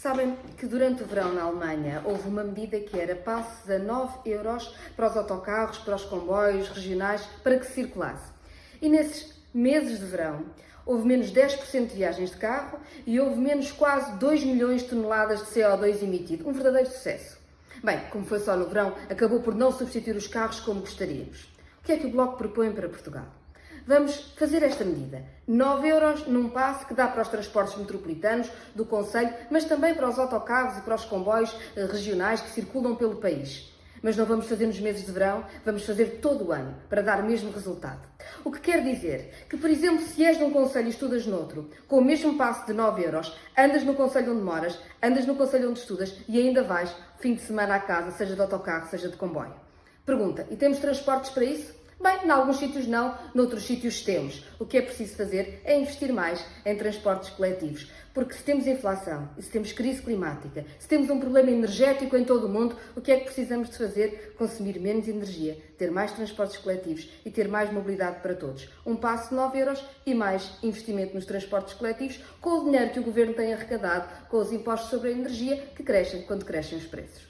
Sabem que durante o verão na Alemanha houve uma medida que era passes a 9 euros para os autocarros, para os comboios regionais, para que circulasse. E nesses meses de verão houve menos 10% de viagens de carro e houve menos quase 2 milhões de toneladas de CO2 emitido. Um verdadeiro sucesso. Bem, como foi só no verão, acabou por não substituir os carros como gostaríamos. O que é que o Bloco propõe para Portugal? Vamos fazer esta medida. 9 euros num passe que dá para os transportes metropolitanos do Conselho, mas também para os autocarros e para os comboios eh, regionais que circulam pelo país. Mas não vamos fazer nos meses de verão, vamos fazer todo o ano, para dar o mesmo resultado. O que quer dizer que, por exemplo, se és num conselho e estudas noutro, com o mesmo passe de 9 euros, andas no conselho onde moras, andas no conselho onde estudas e ainda vais fim de semana à casa, seja de autocarro, seja de comboio. Pergunta, e temos transportes para isso? Bem, em alguns sítios não, noutros sítios temos. O que é preciso fazer é investir mais em transportes coletivos. Porque se temos inflação, se temos crise climática, se temos um problema energético em todo o mundo, o que é que precisamos de fazer? Consumir menos energia, ter mais transportes coletivos e ter mais mobilidade para todos. Um passo de 9 euros e mais investimento nos transportes coletivos com o dinheiro que o Governo tem arrecadado com os impostos sobre a energia que crescem quando crescem os preços.